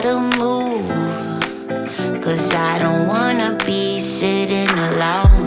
gotta move. Cause I don't wanna be sitting alone.